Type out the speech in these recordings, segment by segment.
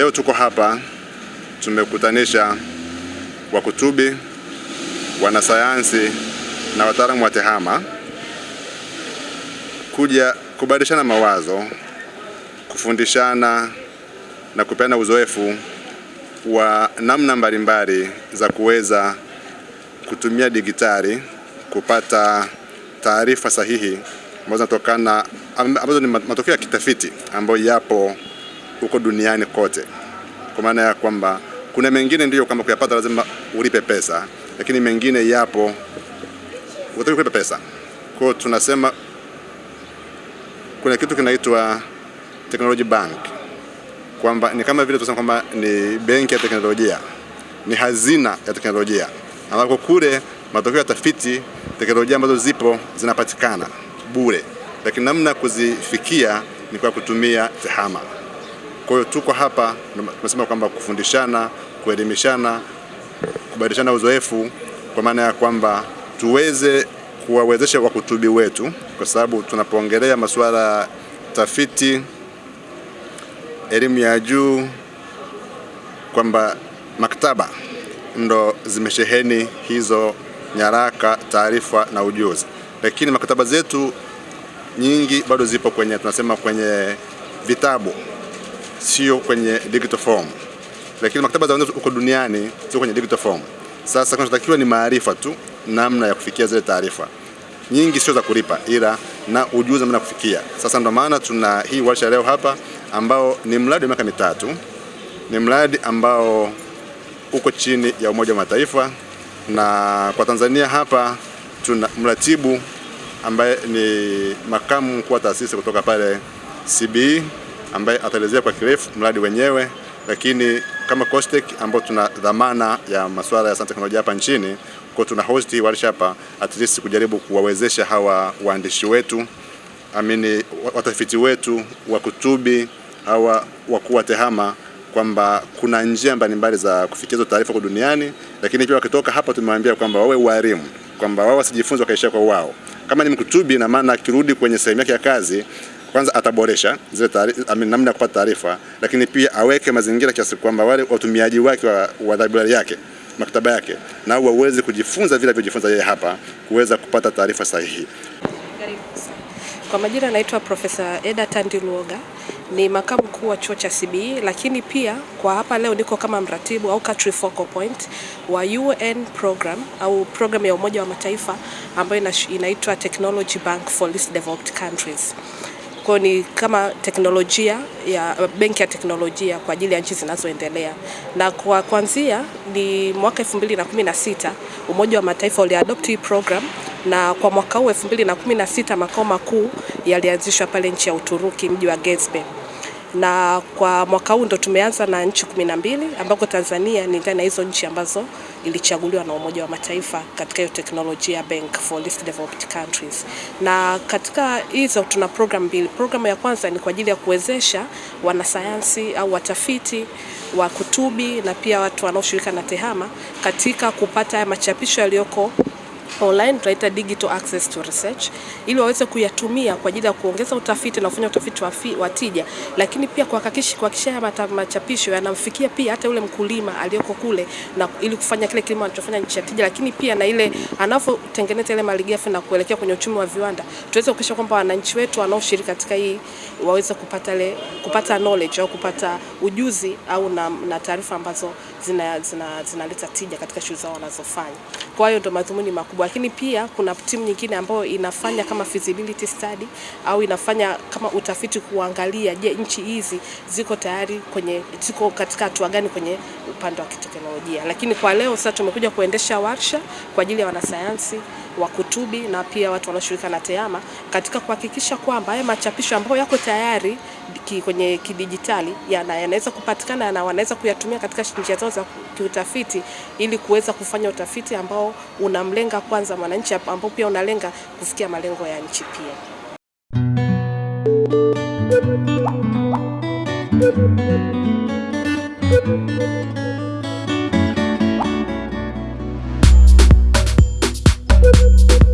Leo tuko hapa tumekutanisha wakutubi, wanasayansi na wataalamu wa TEHAMA kuja kubadilishana mawazo, kufundishana na kupeana uzoefu wa namna mbalimbali za kuweza kutumia digitali kupata taarifa sahihi ambazo zinatokana ambazo ni matokeo ya kitafiti ambayo yapo huko duniani kote, kwa maana ya kwamba kuna mengine ndiyo kama kuyapata lazima ulipe pesa, lakini mengine yapo utaki kulipa pesa. Kwa hiyo tunasema kuna kitu kinaitwa technology bank, kwamba ni kama vile tunasema kwamba ni benki ya teknolojia, ni hazina ya teknolojia, ambapo kule matokeo ya tafiti teknolojia ambazo zipo zinapatikana bure, lakini namna ya kuzifikia ni kwa kutumia TEHAMA. Kwa hiyo tuko hapa tumesema kwamba kufundishana, kuelimishana, kubadilishana uzoefu, kwa maana ya kwamba tuweze kuwawezesha wakutubi wetu, kwa sababu tunapoongelea masuala ya tafiti, elimu ya juu, kwamba maktaba ndo zimesheheni hizo nyaraka, taarifa na ujuzi, lakini maktaba zetu nyingi bado zipo kwenye tunasema kwenye vitabu, sio kwenye digital form, lakini maktaba za huko duniani sio kwenye digital form. Sasa kinachotakiwa ni maarifa tu, namna ya kufikia zile taarifa nyingi, sio za kulipa, ila na ujuzi namna kufikia. Sasa ndo maana tuna hii warsha leo hapa, ambao ni mradi wa miaka mitatu, ni mradi ambao uko chini ya Umoja wa Mataifa na kwa Tanzania hapa tuna mratibu ambaye ni makamu mkuu wa taasisi kutoka pale CBE ambaye ataelezea kwa kirefu mradi wenyewe, lakini kama COSTECH ambao tuna dhamana ya masuala ya sayansi teknolojia hapa nchini, kwa tuna host hii hapa at least kujaribu kuwawezesha hawa waandishi wetu amini watafiti wetu wakutubi hawa wakuu wa TEHAMA kwamba kuna njia mbalimbali za kufikia hizo taarifa kwa duniani, lakini pia wakitoka hapa tumewaambia kwamba wawe walimu, kwamba wao wasijifunze wakaishia kwa wao. Kama ni mkutubi, na maana akirudi kwenye sehemu yake ya kazi, kwanza ataboresha zile taarifa, namna ya kupata taarifa, lakini pia aweke mazingira kiasi kwamba wale watumiaji wake wa, wa library yake maktaba yake nao waweze kujifunza vile alivyojifunza yeye hapa, kuweza kupata taarifa sahihi. Kwa majina anaitwa Profesa Eda Tandiluoga, ni makamu mkuu wa chuo cha CBE, lakini pia kwa hapa leo niko kama mratibu au country focal point wa UN program au program ya Umoja wa Mataifa ambayo inaitwa Technology Bank for Least Developed Countries. Kwa ni kama teknolojia ya benki ya teknolojia kwa ajili ya nchi zinazoendelea, na kwa kuanzia ni mwaka 2016 Umoja wa Mataifa uliadopt hii program na kwa mwaka huu 2016 makao makuu yalianzishwa pale nchi ya Uturuki, mji wa Gezbe, na kwa mwaka huu ndo tumeanza na nchi kumi na mbili ambako Tanzania ni ndani ya hizo nchi ambazo ilichaguliwa na Umoja wa Mataifa katika hiyo teknolojia bank for least developed countries. Na katika hizo tuna program mbili. Programu ya kwanza ni kwa ajili ya kuwezesha wanasayansi au watafiti wa kutubi na pia watu wanaoshirika na TEHAMA katika kupata haya machapisho yaliyoko online tunaita digital access to research, ili waweze kuyatumia kwa ajili ya kuongeza utafiti na kufanya utafiti wa tija, lakini pia kuhakikisha kuhakikisha haya machapisho yanamfikia pia hata yule mkulima aliyoko kule, na ili kufanya kile kilimo anachofanya nchi ya tija, lakini pia na ile anavyotengeneza ile malighafi na kuelekea kwenye uchumi wa viwanda, tuweze kuhakikisha kwamba wananchi wetu wanaoshiriki katika hii waweze kupata le, kupata knowledge au kupata ujuzi au na, na taarifa ambazo zinaleta zina, zina tija katika shughuli zao wanazofanya. Kwa hiyo ndo madhumuni makubwa, lakini pia kuna timu nyingine ambayo inafanya kama feasibility study au inafanya kama utafiti kuangalia, je, nchi hizi ziko tayari kwenye ziko katika hatua gani kwenye upande wa kiteknolojia. Lakini kwa leo sasa tumekuja kuendesha warsha kwa ajili ya wanasayansi wakutubi na pia watu wanaoshirika na TEHAMA katika kuhakikisha kwamba haya machapisho ambayo yako tayari ki, kwenye kidijitali yanaweza kupatikana na wanaweza kuyatumia katika njia zao za kiutafiti ili kuweza kufanya utafiti ambao unamlenga kwanza mwananchi ambao pia unalenga kufikia malengo ya nchi pia. Thank you. Thank you.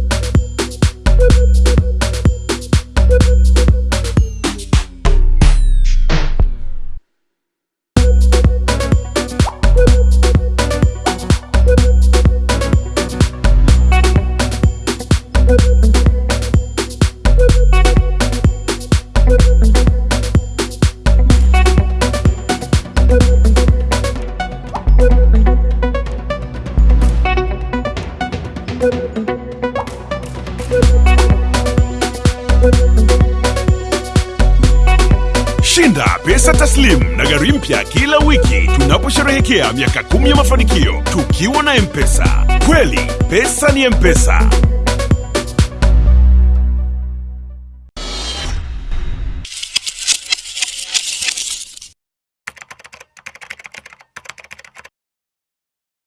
Shinda pesa taslim na gari mpya kila wiki tunaposherehekea miaka kumi ya mafanikio tukiwa na M-Pesa. Kweli pesa ni M-Pesa.